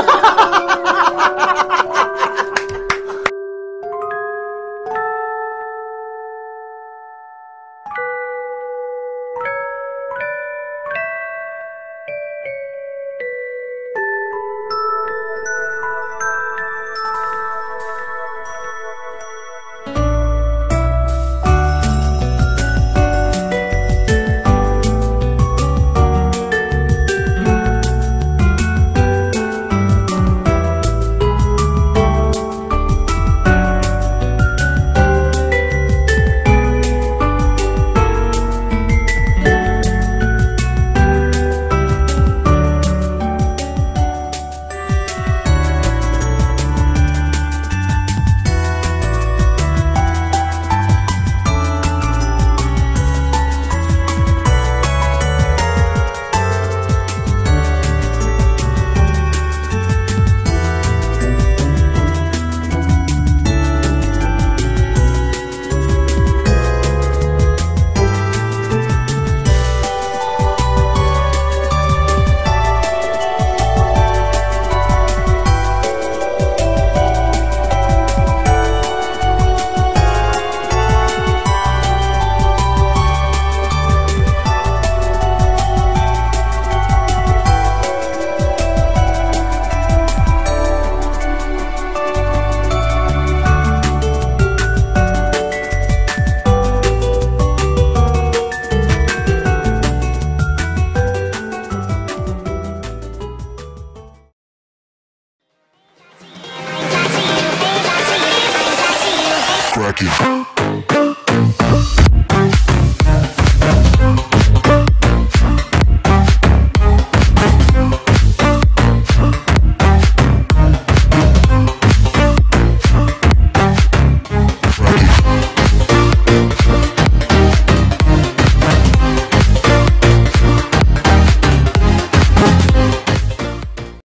Thank you. you.